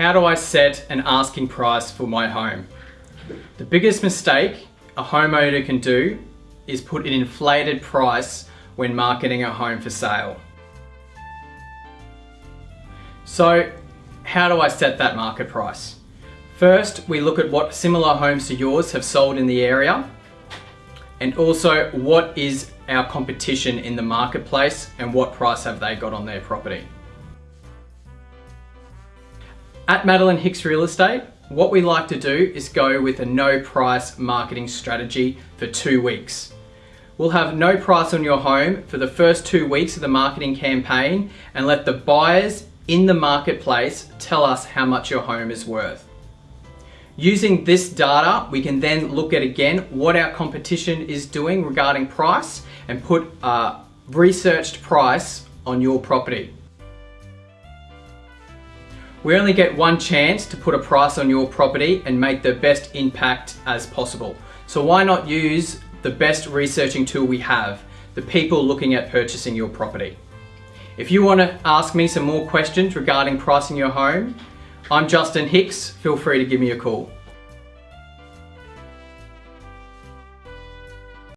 how do I set an asking price for my home? The biggest mistake a homeowner can do is put an inflated price when marketing a home for sale. So how do I set that market price? First, we look at what similar homes to yours have sold in the area and also what is our competition in the marketplace and what price have they got on their property. At Madeline Hicks Real Estate, what we like to do is go with a no price marketing strategy for two weeks. We'll have no price on your home for the first two weeks of the marketing campaign and let the buyers in the marketplace tell us how much your home is worth. Using this data, we can then look at again what our competition is doing regarding price and put a researched price on your property. We only get one chance to put a price on your property and make the best impact as possible. So why not use the best researching tool we have, the people looking at purchasing your property. If you want to ask me some more questions regarding pricing your home, I'm Justin Hicks. Feel free to give me a call.